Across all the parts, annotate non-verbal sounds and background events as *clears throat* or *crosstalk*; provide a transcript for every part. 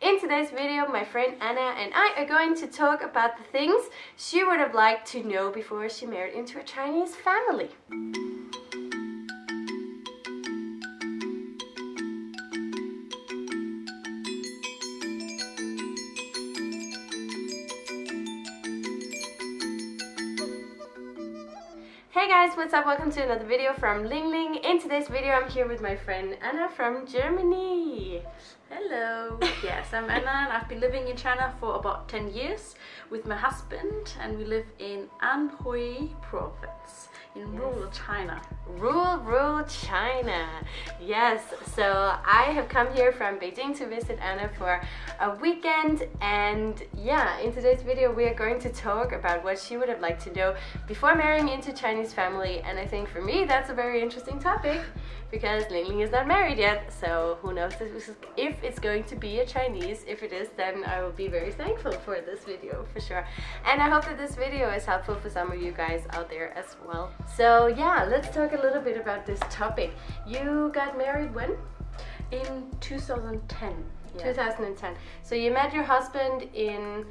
In today's video, my friend Anna and I are going to talk about the things she would have liked to know before she married into a Chinese family. Hey guys, what's up? Welcome to another video from Ling Ling. In today's video, I'm here with my friend Anna from Germany. Hello. Yes, I'm Anna and I've been living in China for about 10 years with my husband and we live in Anhui province in rural China. Rural, rural China. Yes, so I have come here from Beijing to visit Anna for a weekend and yeah, in today's video we are going to talk about what she would have liked to know before marrying into Chinese family and I think for me that's a very interesting topic because Ling Ling is not married yet so who knows if it's going to be a Chinese. If it is then I will be very thankful for this video for sure and I hope that this video is helpful for some of you guys out there as well. So yeah, let's talk a little bit about this topic. You got married when? In 2010. Yeah. 2010. So you met your husband in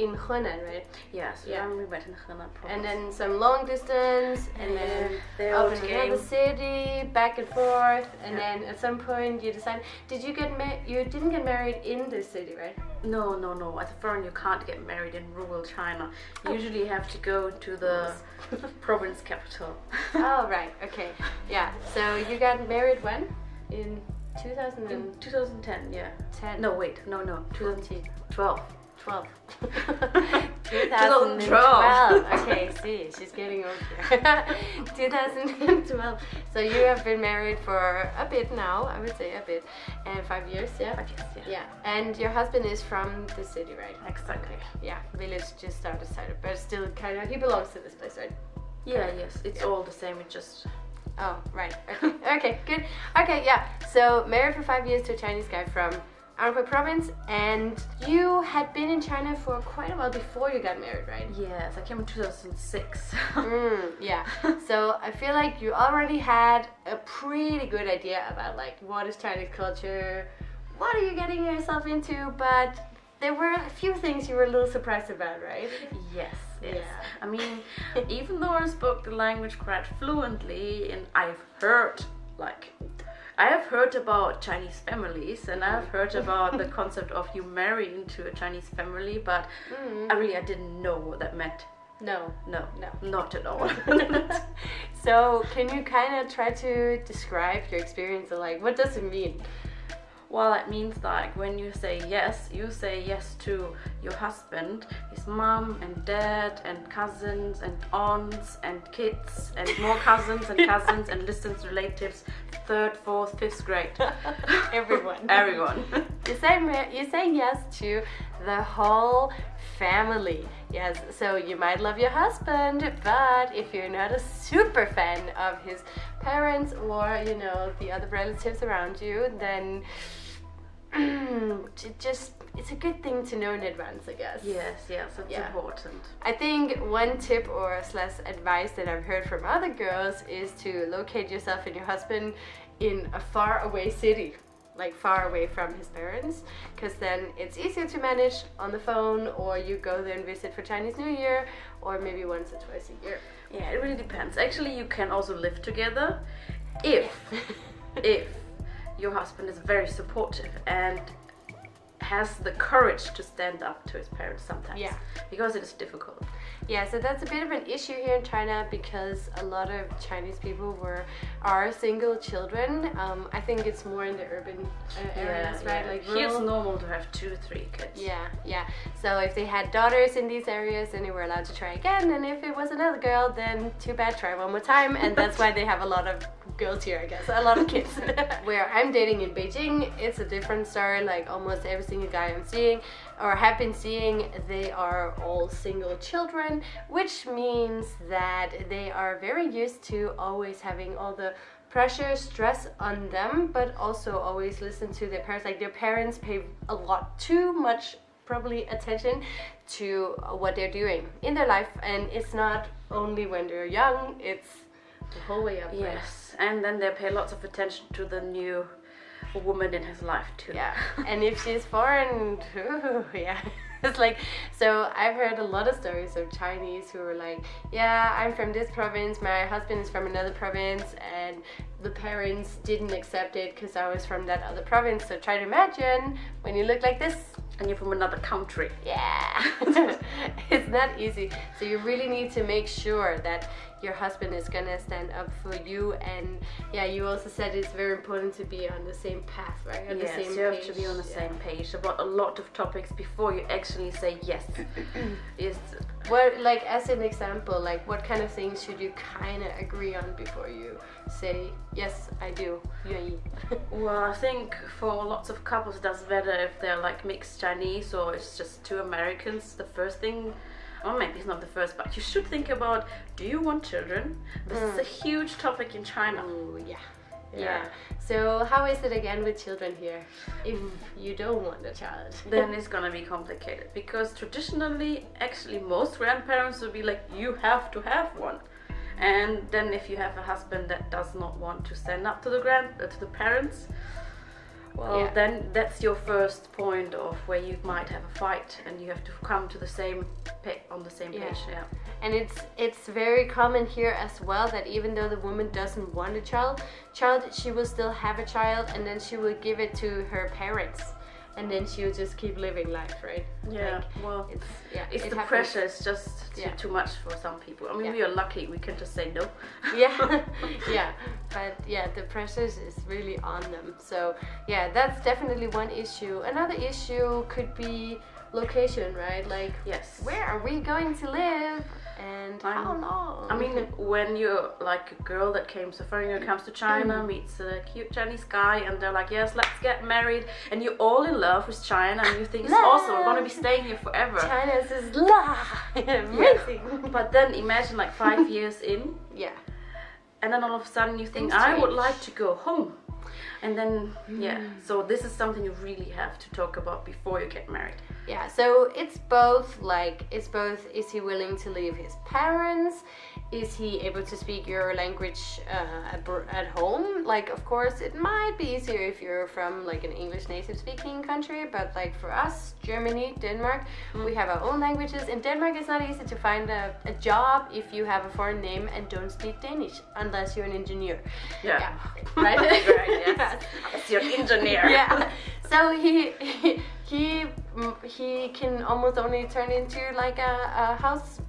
in Henan, right? Yes, yeah. we met in Henan province. And then some long distance, and then they up in another city, back and forth, and yeah. then at some point you decide. Did you get married? You didn't get married in the city, right? No, no, no. As a foreign, you can't get married in rural China. You oh. usually you have to go to the *laughs* province capital. oh, *laughs* right. Okay. Yeah. So you got married when? In 2000 in 2010, yeah. 10. No, wait. No, no. 2012. 12. *laughs* 2012. okay, see, she's getting old here. *laughs* 2012. So you have been married for a bit now, I would say a bit, and five years, yeah? Five years, yeah. Yeah, and your husband is from the city, right? Exactly. Yeah, village just outside, but still kind of, he belongs to this place, right? Yeah, yes, it's yeah. all the same, it just Oh, right. Okay. *laughs* okay, good. Okay, yeah. So married for five years to a Chinese guy from Anhui province and you had been in China for quite a while before you got married, right? Yes, I came in 2006. mm, yeah, *laughs* so I feel like you already had a pretty good idea about like what is Chinese culture, what are you getting yourself into, but there were a few things you were a little surprised about, right? Yes, yes. Yeah. I mean, *laughs* even though I spoke the language quite fluently and I've heard like I have heard about Chinese families and I've heard about the *laughs* concept of you marrying into a Chinese family, but mm. I really I didn't know what that meant. No, no, no, not at all. *laughs* *laughs* so, can you kind of try to describe your experience like what does it mean? Well, it means like when you say yes, you say yes to your husband, his mom and dad and cousins and aunts and kids and more cousins and *laughs* cousins and distant relatives, third, fourth, fifth grade. *laughs* Everyone. *laughs* Everyone. you say you say yes to the whole family. Yes, so you might love your husband, but if you're not a super fan of his parents or, you know, the other relatives around you, then *clears throat* just it's a good thing to know in advance I guess yes yes it's yeah. important I think one tip or slash advice that I've heard from other girls is to locate yourself and your husband in a far away city like far away from his parents because then it's easier to manage on the phone or you go there and visit for Chinese New Year or maybe once or twice a year. Yeah it really depends. Actually you can also live together if *laughs* if your husband is very supportive and has the courage to stand up to his parents sometimes. Yeah. Because it is difficult. Yeah, so that's a bit of an issue here in China because a lot of Chinese people were are single children. Um, I think it's more in the urban uh, areas, yeah, right? Yeah. Like rural. Normal to have two, three kids. Yeah, yeah. So if they had daughters in these areas, then they were allowed to try again. And if it was another girl, then too bad, try one more time. And that's why they have a lot of girls here, I guess. A lot of kids. *laughs* Where I'm dating in Beijing, it's a different story. Like almost every single guy I'm seeing or have been seeing, they are all single children, which means that they are very used to always having all the pressure, stress on them, but also always listen to their parents. Like their parents pay a lot too much probably attention to what they're doing in their life and it's not only when they're young it's the whole way up yes and then they pay lots of attention to the new woman in his life too. Yeah, *laughs* and if she's foreign, *laughs* ooh, yeah. *laughs* It's like, so I've heard a lot of stories of Chinese who are like, yeah, I'm from this province, my husband is from another province, and the parents didn't accept it because I was from that other province. So try to imagine when you look like this and you're from another country. Yeah, *laughs* it's not easy. So you really need to make sure that your husband is gonna stand up for you. And yeah, you also said it's very important to be on the same path, right? On yes, the same you have page. to be on the Yeah. same page about a lot of topics before you actually say yes. *clears throat* yes. What, like, as an example, like, what kind of things should you kind of agree on before you say yes, I do, yay? *laughs* Well, I think for lots of couples, it doesn't matter if they're like mixed Chinese or it's just two Americans. The first thing, or maybe it's not the first, but you should think about: Do you want children? This is mm. a huge topic in China. Oh yeah. Yeah. Yeah. So how is it again with children here? If you don't want a child, *laughs* then it's gonna be complicated because traditionally, actually, most grandparents would be like, you have to have one. And then if you have a husband that does not want to stand up to the grand uh, to the parents, well, Yeah. then that's your first point of where you might have a fight, and you have to come to the same on the same Yeah. page. Yeah. and it's it's very common here as well that even though the woman doesn't want a child, child she will still have a child, and then she will give it to her parents, and then she'll just keep living life, right? Yeah. Like, well, it's yeah. it's it the happens. pressure. It's just too, Yeah. too much for some people. I mean, Yeah. we are lucky. We can just say no. yeah *laughs* *laughs* yeah but yeah the pressure is really on them so yeah that's definitely one issue another issue could be location right like Yes. where are we going to live and I'm- how long I mean, when you're like a girl that came, so foreigner comes to China, mm. meets a cute Chinese guy, and they're like, yes, let's get married, and you're all in love with China, and you think it's awesome, we're gonna be staying here forever. china la amazing. But then imagine like five *laughs* years in, yeah. And then all of a sudden you think, I would like to go home. And then, yeah, mm. so this is something you really have to talk about before you get married. Yeah, so it's both like it's both is he willing to leave his parents? Is he able to speak your language uh, at home? Like of course it might be easier if you're from like an English native speaking country, but like for us, Germany, Denmark, we have our own languages. In Denmark it's not easy to find a, a job if you have a foreign name and don't speak Danish unless you're an engineer. Yeah. *laughs* Right? right, yes. *laughs* As an engineer. yeah. So he he *laughs* he, he can almost only turn into like a, a house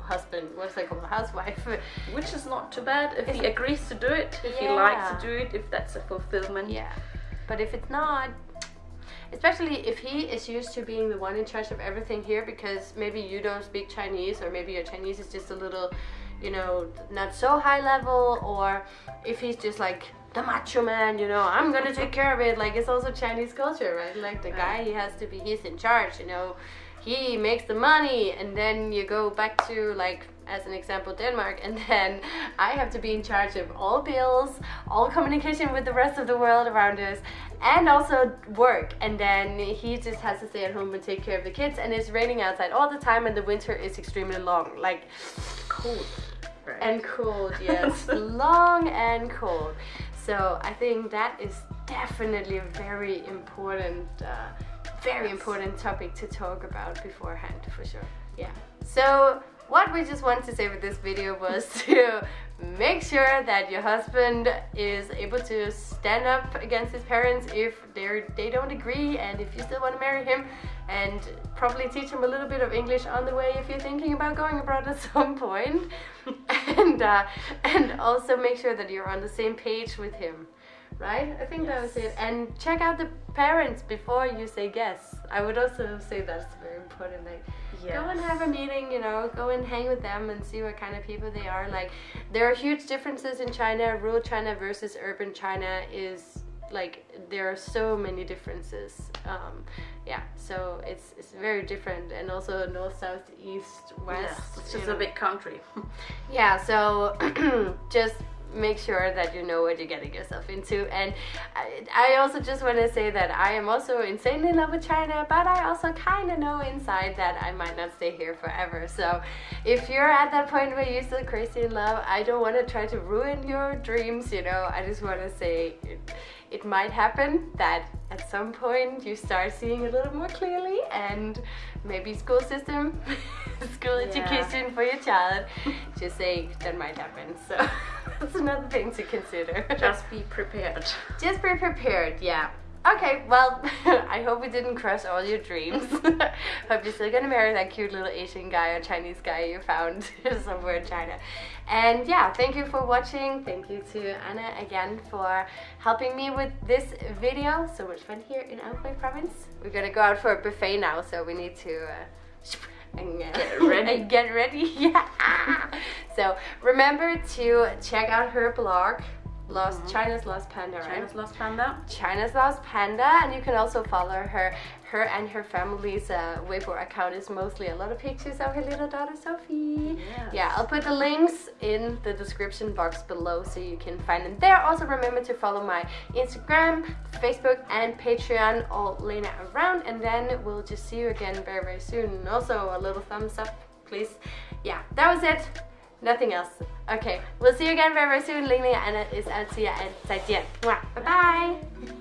husband. What's that called? A housewife. Which is not too bad if he agrees to do it, if he likes to do it, if that's a fulfillment. Yeah. But if it's not, especially if he is used to being the one in charge of everything here, because maybe you don't speak Chinese, or maybe your Chinese is just a little, you know, not so high level, or if he's just like the macho man, you know, I'm gonna take care of it. Like it's also Chinese culture, right? Like the guy, he has to be, he's in charge, you know. He makes the money, and then you go back to like as an example Denmark, and *laughs* then I have to be in charge of all bills, all communication with the rest of the world around us, and also work. And then he just has to stay at home and take care of the kids. And it's raining outside all the time, and the winter is extremely long, like cold. Right. and cold. *laughs* Yes, long and cold. So I think that is definitely a very important, uh, very important topic to talk about beforehand, for sure. Yeah. So what we just wanted to say with this video was *laughs* to make sure that your husband is able to stand up against his parents if they they don't agree, and if you still want to marry him, and probably teach him a little bit of English on the way if you're thinking about going abroad at *laughs* some point, and uh, and also make sure that you're on the same page with him. Right? I think that was it. And check out the parents before you say yes. I would also say that's very important. Like, go and have a meeting, you know, go and hang with them and see what kind of people they are. Like, there are huge differences in China. Rural China versus urban China is like there are so many differences. Um, yeah, so it's it's very different, and also north, south, east, west. Yes, it's just know. a big country. Yeah, so *clears throat* just make sure that you know what you're getting yourself into. And I, I also just want to say that I am also insanely in love with China, but I also kind of know inside that I might not stay here forever. So if you're at that point where you're still crazy in love, I don't want to try to ruin your dreams, you know. I just want to say it, it might happen that at some point you start seeing a little more clearly and maybe school system *laughs* school Yeah. education for your child just say that might happen so *laughs* that's another thing to consider. Just be prepared. just be prepared yeah. Okay well *laughs* i hope we didn't crush all your dreams. *laughs* Hope you're still gonna marry that cute little asian guy or chinese guy you found *laughs* somewhere in china. And yeah thank you for watching. Thank you to anna again for helping me with this video. So much fun here in anhui province. We're gonna go out for a buffet now so we need to uh, and, Get ready. and get ready yeah *laughs* so remember to check out her blog lost china's lost panda right China's Lost Panda. China's Lost Panda, and you can also follow her. Her and her family's uh, Weibo account is mostly a lot of pictures of her little daughter Sophie. Yes. Yeah, I'll put the links in the description box below so you can find them there. Also, remember to follow my Instagram, Facebook, and Patreon, all Lena around, and then we'll just see you again very, very soon. And also, a little thumbs up, please. Yeah, that was it. Nothing else. Okay, we'll see you again very, very soon. Lena Anna is out. See ya and. Mwah. Bye bye.